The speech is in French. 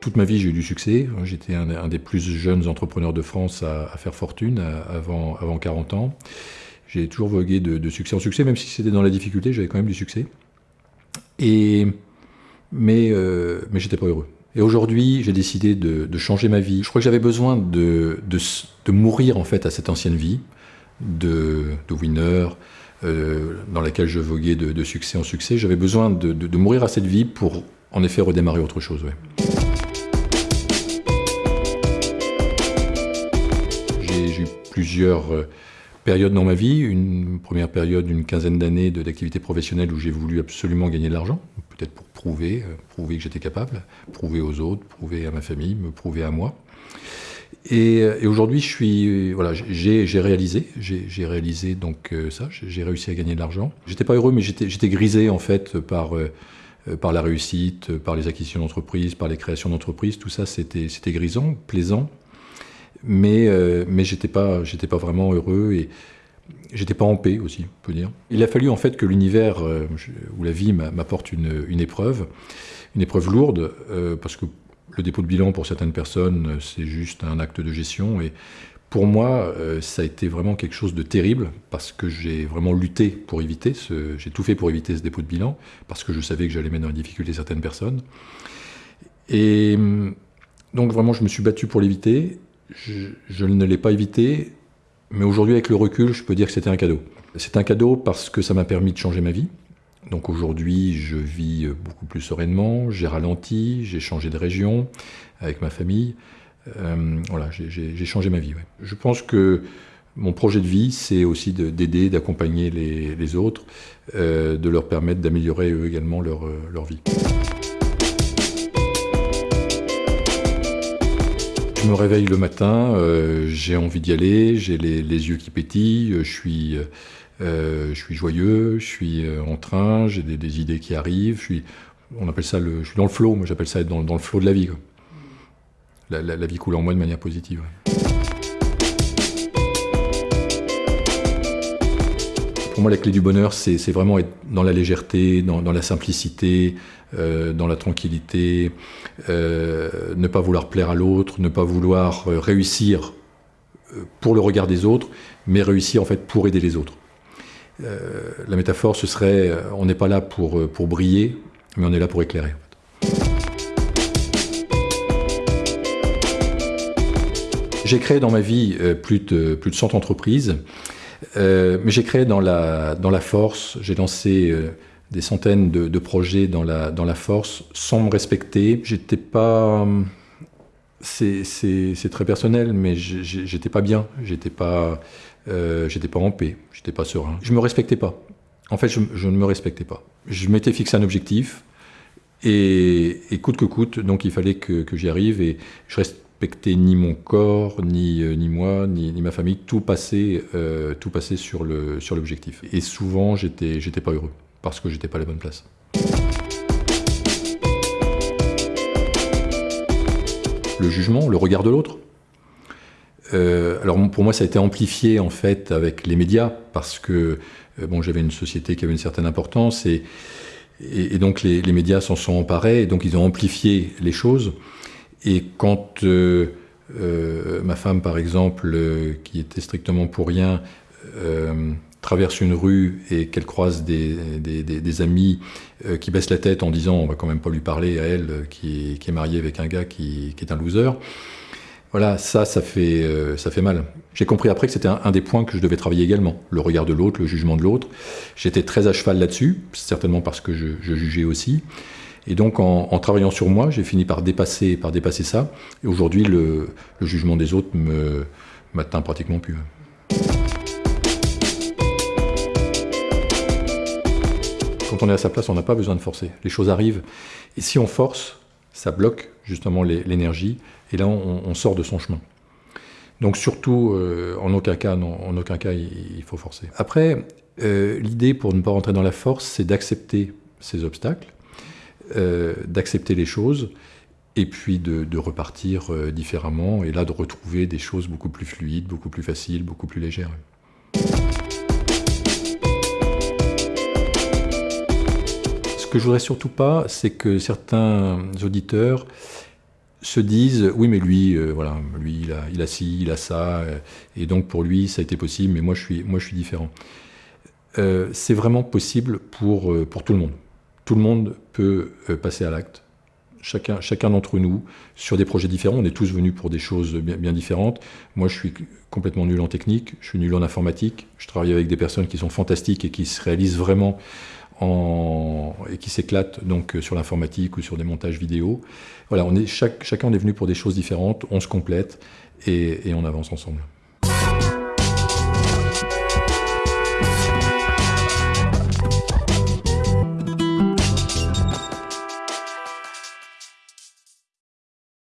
toute ma vie, j'ai eu du succès. J'étais un, des plus jeunes entrepreneurs de France à, faire fortune avant, avant 40 ans. J'ai toujours vogué de, succès en succès, même si c'était dans la difficulté, j'avais quand même du succès. Et, mais euh, mais j'étais pas heureux. Et aujourd'hui, j'ai décidé de, changer ma vie. Je crois que j'avais besoin de, de, mourir en fait à cette ancienne vie de, winner, euh, dans laquelle je voguais de, succès en succès. J'avais besoin de, mourir à cette vie pour en effet redémarrer autre chose. Plusieurs euh, périodes dans ma vie. Une première période d'une quinzaine d'années d'activité professionnelle où j'ai voulu absolument gagner de l'argent, peut-être pour prouver, euh, prouver que j'étais capable, prouver aux autres, prouver à ma famille, me prouver à moi. Et, euh, aujourd'hui, je voilà, j'ai réalisé, j'ai réalisé donc ça, j'ai réussi à gagner de l'argent. J'étais pas heureux, mais j'étais grisé en fait par par la réussite, par les acquisitions d'entreprise, par les créations d'entreprises. Tout ça, c'était grisant, plaisant, mais mais j'étais pas vraiment heureux et J'étais pas en paix aussi, on peut dire. Il a fallu en fait que l'univers euh, ou la vie m'apporte une, épreuve, une épreuve lourde, euh, parce que le dépôt de bilan pour certaines personnes, c'est juste un acte de gestion. Et pour moi, euh, ça a été vraiment quelque chose de terrible, parce que j'ai vraiment lutté pour éviter, j'ai tout fait pour éviter ce dépôt de bilan, parce que je savais que j'allais mettre en difficulté certaines personnes. Et donc vraiment, je me suis battu pour l'éviter. Je ne l'ai pas évité, mais aujourd'hui, avec le recul, je peux dire que c'était un cadeau. C'est un cadeau parce que ça m'a permis de changer ma vie. Donc aujourd'hui, je vis beaucoup plus sereinement, j'ai ralenti, j'ai changé de région avec ma famille. Euh, voilà, j'ai changé ma vie. Je pense que mon projet de vie, c'est aussi d'aider, d'accompagner les, autres, euh, de leur permettre d'améliorer eux également leur, leur vie. Je me réveille le matin, euh, j'ai envie d'y aller, j'ai les, yeux qui pétillent, je suis, euh, je suis joyeux, je suis euh, en train, j'ai des, idées qui arrivent, je suis, on appelle ça le, je suis dans le flow, moi j'appelle ça être dans, le flow de la vie. La, vie coule en moi de manière positive. Pour moi, la clé du bonheur, c'est vraiment être dans la légèreté, dans, la simplicité, euh, dans la tranquillité, euh, ne pas vouloir plaire à l'autre, ne pas vouloir euh, réussir pour le regard des autres, mais réussir en fait pour aider les autres. la métaphore, ce serait, on n'est pas là pour, pour briller, mais on est là pour éclairer. J'ai créé dans ma vie plus de, plus de 100 entreprises. Euh, mais j'ai créé dans la, dans la force, j'ai lancé euh, des centaines de, projets dans la, dans la force sans me respecter. J'étais pas. C'est très personnel, mais j'étais pas bien, j'étais pas, euh, pas en paix, j'étais pas serein. Je me respectais pas. En fait, je, ne me respectais pas. Je m'étais fixé un objectif, et, et, coûte que coûte, donc il fallait que, que j'y arrive, et je reste respecter ni mon corps, ni, euh, ni moi, ni, ma famille, tout passait, euh, tout passait sur l'objectif. Sur et souvent, j'étais pas heureux, parce que j'étais pas à la bonne place. Le jugement, le regard de l'autre. Euh, alors pour moi, ça a été amplifié en fait avec les médias, parce que bon, j'avais une société qui avait une certaine importance, et, et, donc les, les médias s'en sont emparés, et donc ils ont amplifié les choses. Et quand euh, euh, ma femme, par exemple, euh, qui était strictement pour rien, traverse une rue et qu'elle croise des, amis qui baissent la tête en disant on va quand même pas lui parler à elle qui est, mariée avec un gars qui, est un loser. Voilà, ça, ça fait, ça fait mal. J'ai compris après que c'était un, des points que je devais travailler également, le regard de l'autre, le jugement de l'autre. J'étais très à cheval là-dessus, certainement parce que je jugeais aussi. Et donc, en, travaillant sur moi, j'ai fini par dépasser, par dépasser ça. Et aujourd'hui, le, jugement des autres me m'atteint pratiquement plus. Quand on est à sa place, on n'a pas besoin de forcer. Les choses arrivent. Et si on force, ça bloque justement l'énergie. Et là, on, sort de son chemin. Donc surtout, euh, en aucun cas, en aucun cas, il, faut forcer. Après, euh, l'idée pour ne pas rentrer dans la force, c'est d'accepter ces obstacles euh, d'accepter les choses et puis de, repartir euh, différemment et là de retrouver des choses beaucoup plus fluides, beaucoup plus faciles, beaucoup plus légères. Ce que je voudrais surtout pas, c'est que certains auditeurs se disent oui mais lui euh, voilà lui il a, ci il a ça et donc pour lui ça a été possible mais moi je suis moi je suis différent c'est vraiment possible pour pour tout le monde tout le monde peut euh, passer à l'acte. Chacun, d'entre nous, sur des projets différents, on est tous venus pour des choses bien, différentes. Moi, je suis complètement nul en technique, je suis nul en informatique, je travaille avec des personnes qui sont fantastiques et qui se réalisent vraiment et qui s'éclatent donc euh, sur l'informatique ou sur des montages vidéo. Voilà, on est, chacun est venu pour des choses différentes, on se complète et on avance ensemble.